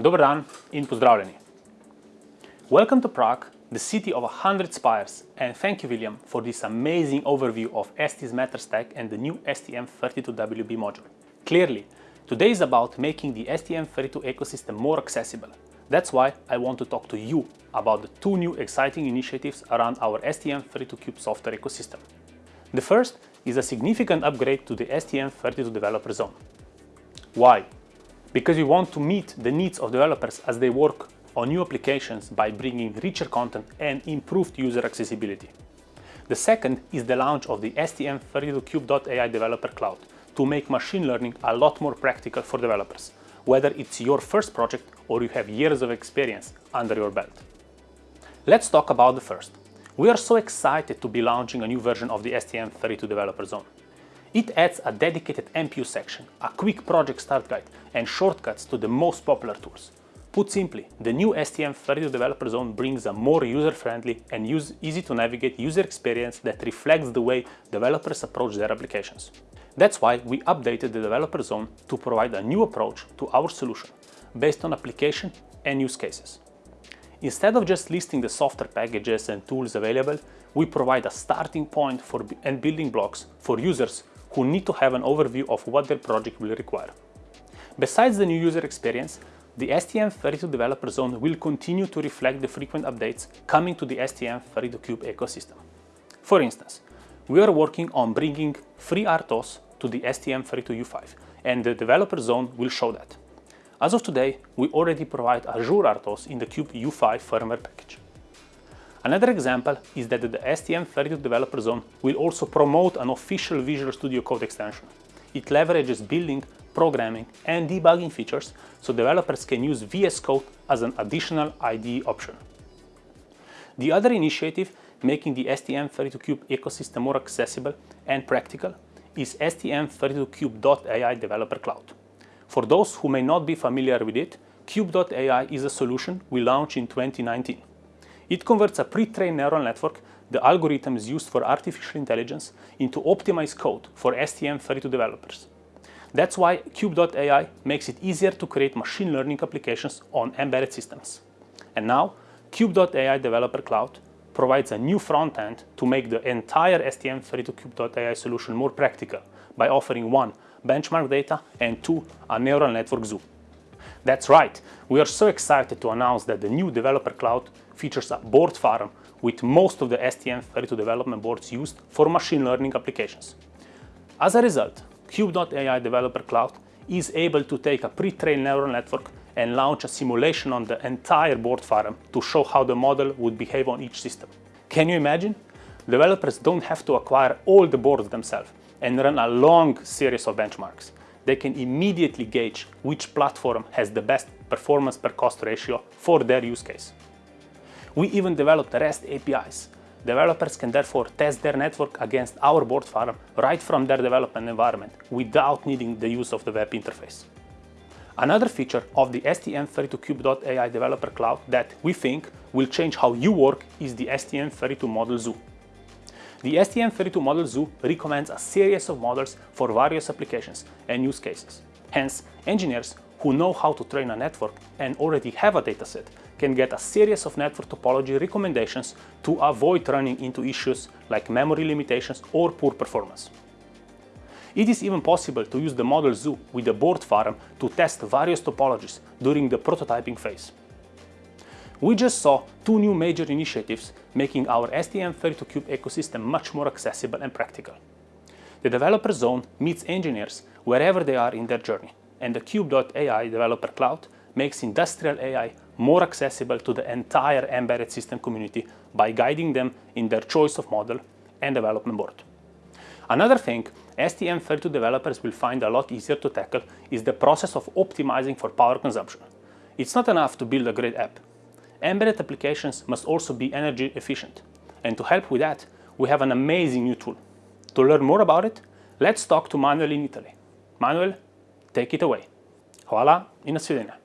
Dobar dan in pozdravljeni. Welcome to Prague, the city of a hundred spires, and thank you, William, for this amazing overview of ST's Matter Stack and the new STM32WB module. Clearly, today is about making the STM32 ecosystem more accessible. That's why I want to talk to you about the two new exciting initiatives around our STM32Cube software ecosystem. The first is a significant upgrade to the STM32 developer zone. Why? Because we want to meet the needs of developers as they work on new applications by bringing richer content and improved user accessibility. The second is the launch of the STM32Cube.ai Developer Cloud to make machine learning a lot more practical for developers, whether it's your first project or you have years of experience under your belt. Let's talk about the first. We are so excited to be launching a new version of the STM32 Developer Zone. It adds a dedicated MPU section, a quick project start guide, and shortcuts to the most popular tools. Put simply, the new STM32 Developer Zone brings a more user-friendly and easy-to-navigate user experience that reflects the way developers approach their applications. That's why we updated the Developer Zone to provide a new approach to our solution, based on application and use cases. Instead of just listing the software packages and tools available, we provide a starting point for and building blocks for users who need to have an overview of what their project will require. Besides the new user experience, the STM32 Developer Zone will continue to reflect the frequent updates coming to the STM32Cube ecosystem. For instance, we are working on bringing FreeRTOS to the STM32U5, and the Developer Zone will show that. As of today, we already provide Azure RTOS in the Cube U5 firmware package. Another example is that the STM32 Developer Zone will also promote an official Visual Studio Code extension. It leverages building, programming, and debugging features so developers can use VS Code as an additional IDE option. The other initiative making the STM32Cube ecosystem more accessible and practical is STM32Cube.ai Developer Cloud. For those who may not be familiar with it, Cube.ai is a solution we launched in 2019. It converts a pre-trained neural network, the algorithms used for artificial intelligence, into optimized code for STM32 developers. That's why Cube.ai makes it easier to create machine learning applications on embedded systems. And now, Cube.ai Developer Cloud provides a new front end to make the entire STM32Cube.ai solution more practical by offering one, benchmark data, and two, a neural network zoo. That's right, we are so excited to announce that the new Developer Cloud features a board farm with most of the STM32 development boards used for machine learning applications. As a result, Cube.ai Developer Cloud is able to take a pre-trained neural network and launch a simulation on the entire board farm to show how the model would behave on each system. Can you imagine? Developers don't have to acquire all the boards themselves and run a long series of benchmarks. They can immediately gauge which platform has the best performance per cost ratio for their use case. We even developed REST APIs. Developers can therefore test their network against our board farm right from their development environment without needing the use of the web interface. Another feature of the STM32Cube.ai Developer Cloud that we think will change how you work is the STM32 Model Zoo. The STM32 Model Zoo recommends a series of models for various applications and use cases. Hence, engineers who know how to train a network and already have a dataset can get a series of network topology recommendations to avoid running into issues like memory limitations or poor performance. It is even possible to use the Model Zoo with the board farm to test various topologies during the prototyping phase. We just saw two new major initiatives making our STM32Cube ecosystem much more accessible and practical. The Developer Zone meets engineers wherever they are in their journey, and the Cube.ai Developer Cloud makes industrial AI more accessible to the entire embedded system community by guiding them in their choice of model and development board. Another thing STM32 developers will find a lot easier to tackle is the process of optimizing for power consumption. It's not enough to build a great app. Embedded applications must also be energy efficient. And to help with that, we have an amazing new tool. To learn more about it, let's talk to Manuel in Italy. Manuel, Take it away. Hvala in nasvidenje.